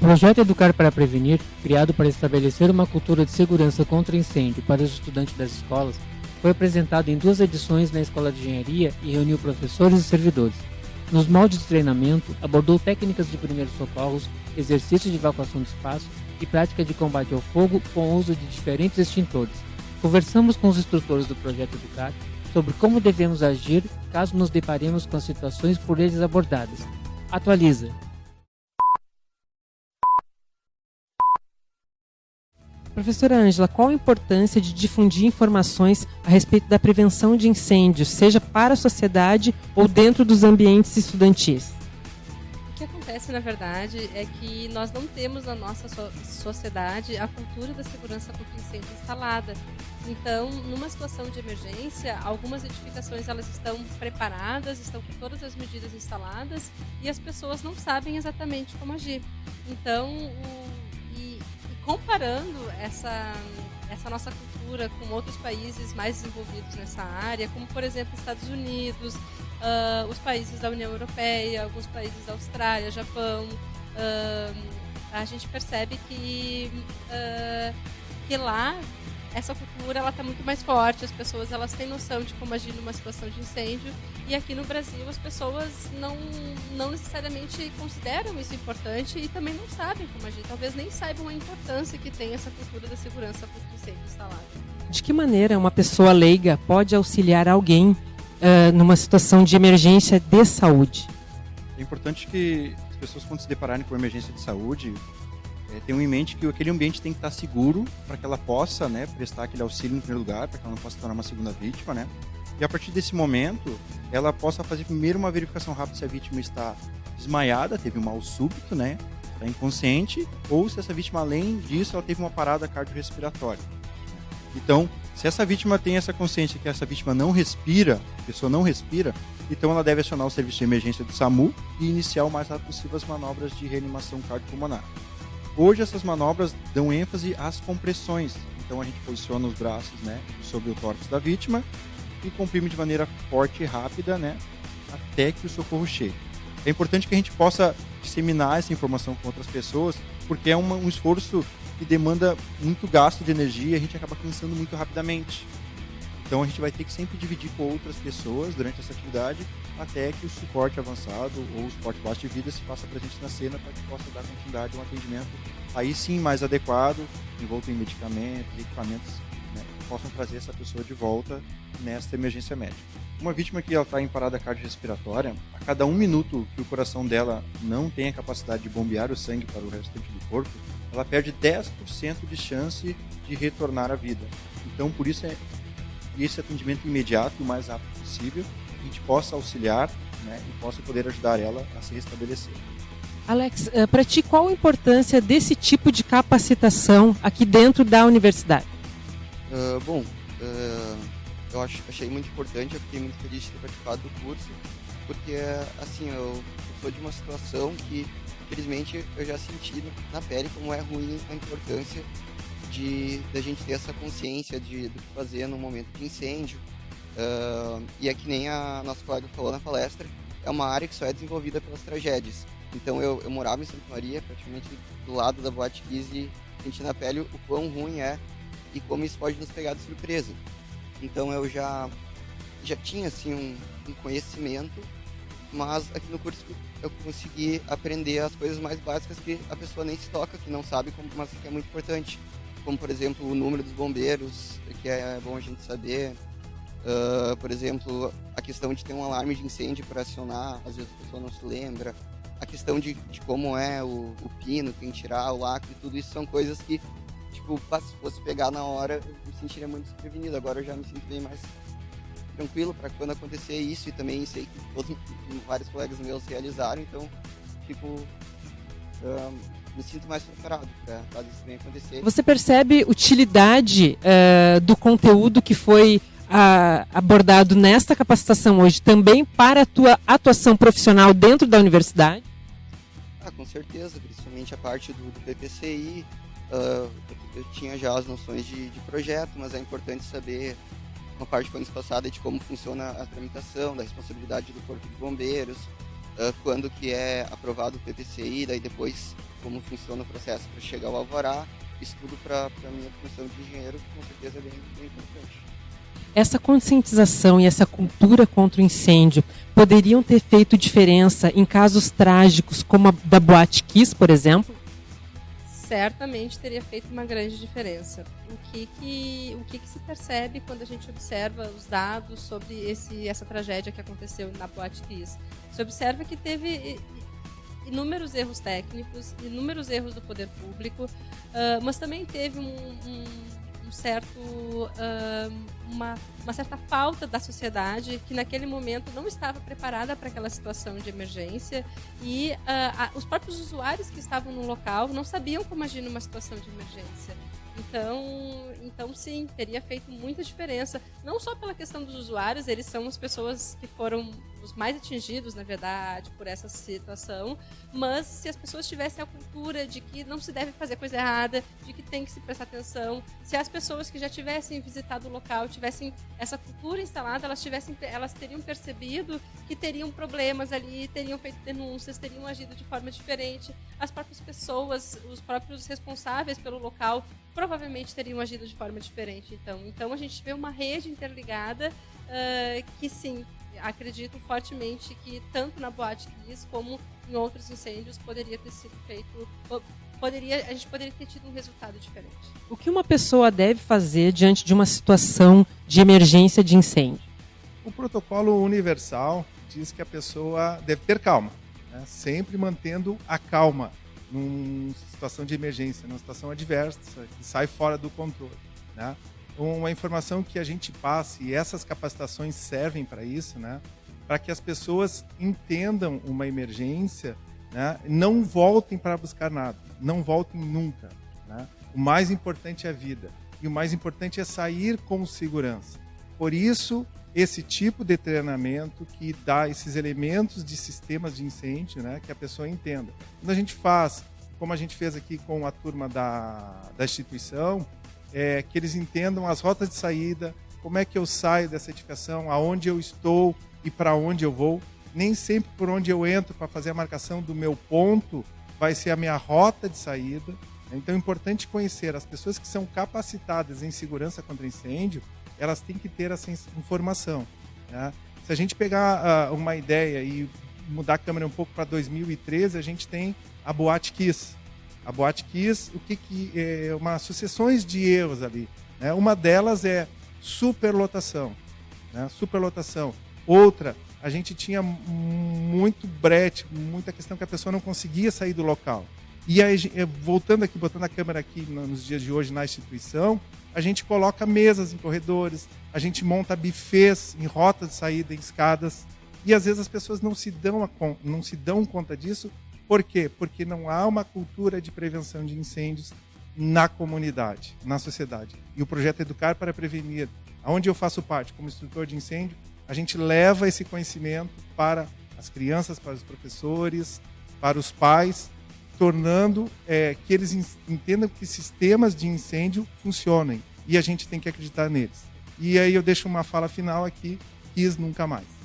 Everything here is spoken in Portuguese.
projeto Educar para Prevenir, criado para estabelecer uma cultura de segurança contra incêndio para os estudantes das escolas, foi apresentado em duas edições na Escola de Engenharia e reuniu professores e servidores. Nos moldes de treinamento, abordou técnicas de primeiros socorros, exercícios de evacuação de espaço e prática de combate ao fogo com o uso de diferentes extintores. Conversamos com os instrutores do projeto Educar sobre como devemos agir caso nos deparemos com as situações por eles abordadas. Atualiza. Professora Ângela, qual a importância de difundir informações a respeito da prevenção de incêndios, seja para a sociedade ou dentro dos ambientes estudantis? O que acontece, na verdade, é que nós não temos na nossa sociedade a cultura da segurança contra incêndio instalada. Então, numa situação de emergência, algumas edificações elas estão preparadas, estão com todas as medidas instaladas e as pessoas não sabem exatamente como agir. Então, o comparando essa, essa nossa cultura com outros países mais desenvolvidos nessa área, como por exemplo Estados Unidos, uh, os países da União Europeia, alguns países da Austrália, Japão, uh, a gente percebe que, uh, que lá essa cultura ela está muito mais forte, as pessoas elas têm noção de como agir numa situação de incêndio e aqui no Brasil as pessoas não, não necessariamente consideram isso importante e também não sabem como agir, talvez nem saibam a importância que tem essa cultura da segurança contra incêndio instalada. De que maneira uma pessoa leiga pode auxiliar alguém uh, numa situação de emergência de saúde? É importante que as pessoas quando se depararem com emergência de saúde é, tenham em mente que aquele ambiente tem que estar seguro para que ela possa né, prestar aquele auxílio em primeiro lugar, para que ela não possa tornar uma segunda vítima, né? E a partir desse momento, ela possa fazer primeiro uma verificação rápida se a vítima está desmaiada, teve um mal súbito, né? Está inconsciente, ou se essa vítima, além disso, ela teve uma parada cardiorrespiratória. Então, se essa vítima tem essa consciência que essa vítima não respira, a pessoa não respira, então ela deve acionar o serviço de emergência do SAMU e iniciar o mais rápido possível as manobras de reanimação cardiopulmonar. Hoje essas manobras dão ênfase às compressões. Então a gente posiciona os braços né, sobre o tórax da vítima e comprime de maneira forte e rápida né, até que o socorro chegue. É importante que a gente possa disseminar essa informação com outras pessoas, porque é uma, um esforço que demanda muito gasto de energia e a gente acaba cansando muito rapidamente. Então a gente vai ter que sempre dividir com outras pessoas durante essa atividade até que o suporte avançado ou o suporte baixo de vida se faça presente na cena para que possa dar continuidade a um atendimento aí sim mais adequado, envolto em medicamentos, equipamentos né, que possam trazer essa pessoa de volta nesta emergência médica. Uma vítima que está em parada cardiorrespiratória, a cada um minuto que o coração dela não tem a capacidade de bombear o sangue para o restante do corpo, ela perde 10% de chance de retornar à vida. Então, por isso é e esse atendimento imediato o mais rápido possível, a gente possa auxiliar né, e possa poder ajudar ela a se restabelecer. Alex, eh, para ti, qual a importância desse tipo de capacitação aqui dentro da universidade? Uh, bom, uh, eu acho, achei muito importante, eu fiquei muito feliz de ter participado do curso, porque, assim, eu, eu sou de uma situação que, infelizmente, eu já senti na pele como é ruim a importância de da gente ter essa consciência de, do que fazer no momento de incêndio. Uh, e é que nem a nossa colega falou na palestra, é uma área que só é desenvolvida pelas tragédias. Então eu, eu morava em Santa Maria, praticamente do lado da Boate Kiss e senti na pele o quão ruim é e como isso pode nos pegar de surpresa. Então eu já já tinha assim um, um conhecimento, mas aqui no curso eu consegui aprender as coisas mais básicas que a pessoa nem se toca, que não sabe, mas que é muito importante como por exemplo o número dos bombeiros, que é bom a gente saber. Uh, por exemplo, a questão de ter um alarme de incêndio para acionar, às vezes a pessoa não se lembra. A questão de, de como é o, o pino, quem tirar, o lacre, tudo isso são coisas que, tipo, se fosse pegar na hora, eu me sentiria muito desprevenido. Agora eu já me sinto bem mais tranquilo para quando acontecer isso e também sei que todos, vários colegas meus realizaram, então fico um, me sinto mais preparado para caso isso venha acontecer. Você percebe utilidade uh, do conteúdo que foi uh, abordado nesta capacitação hoje também para a tua atuação profissional dentro da universidade? Ah, com certeza, principalmente a parte do, do PPCI. Uh, ah, eu tinha já as noções de, de projeto, mas é importante saber uma parte do ano passado de como funciona a tramitação, da responsabilidade do Corpo de Bombeiros, uh, quando que é aprovado o PPCI, daí depois como funciona o processo para chegar ao alvará, isso tudo para a minha função de engenheiro, com certeza é bem, bem importante. Essa conscientização e essa cultura contra o incêndio poderiam ter feito diferença em casos trágicos como a da Boate Kiss, por exemplo? certamente teria feito uma grande diferença. O que que, o que, que se percebe quando a gente observa os dados sobre esse, essa tragédia que aconteceu na Boate Kiss? Se observa que teve inúmeros erros técnicos, inúmeros erros do poder público, uh, mas também teve um, um um certo, uh, uma, uma certa falta da sociedade que naquele momento não estava preparada para aquela situação de emergência e uh, a, os próprios usuários que estavam no local não sabiam como agir numa situação de emergência. Então, então sim, teria feito muita diferença, não só pela questão dos usuários, eles são as pessoas que foram os mais atingidos, na verdade, por essa situação, mas se as pessoas tivessem a cultura de que não se deve fazer coisa errada, de que tem que se prestar atenção, se as pessoas que já tivessem visitado o local tivessem essa cultura instalada, elas tivessem elas teriam percebido que teriam problemas ali, teriam feito denúncias, teriam agido de forma diferente. As próprias pessoas, os próprios responsáveis pelo local provavelmente teriam agido de forma diferente. Então, então a gente vê uma rede interligada uh, que sim acredito fortemente que tanto na Boate Kiss como em outros incêndios poderia ter sido feito poderia a gente poderia ter tido um resultado diferente. O que uma pessoa deve fazer diante de uma situação de emergência de incêndio? O protocolo universal diz que a pessoa deve ter calma, né? sempre mantendo a calma numa situação de emergência, numa situação adversa que sai fora do controle. Né? Uma informação que a gente passe, e essas capacitações servem para isso, né? para que as pessoas entendam uma emergência, né? não voltem para buscar nada, não voltem nunca. Né? O mais importante é a vida, e o mais importante é sair com segurança. Por isso, esse tipo de treinamento que dá esses elementos de sistemas de incêndio, né? que a pessoa entenda. Quando a gente faz, como a gente fez aqui com a turma da, da instituição, é, que eles entendam as rotas de saída, como é que eu saio dessa edificação, aonde eu estou e para onde eu vou. Nem sempre por onde eu entro para fazer a marcação do meu ponto vai ser a minha rota de saída. Então é importante conhecer as pessoas que são capacitadas em segurança contra incêndio, elas têm que ter essa informação. Né? Se a gente pegar uh, uma ideia e mudar a câmera um pouco para 2013, a gente tem a Boate Kiss, a Boate Kiss, o que, que é uma sucessões de erros ali. Né? Uma delas é superlotação, né? superlotação. Outra, a gente tinha muito brete, muita questão que a pessoa não conseguia sair do local. E aí, eh, voltando aqui, botando a câmera aqui nos dias de hoje na instituição, a gente coloca mesas em corredores, a gente monta bufês em rota de saída, em escadas, e às vezes as pessoas não se dão, a, não se dão conta disso por quê? Porque não há uma cultura de prevenção de incêndios na comunidade, na sociedade. E o projeto Educar para Prevenir, onde eu faço parte como instrutor de incêndio, a gente leva esse conhecimento para as crianças, para os professores, para os pais, tornando é, que eles entendam que sistemas de incêndio funcionem e a gente tem que acreditar neles. E aí eu deixo uma fala final aqui, quis nunca mais.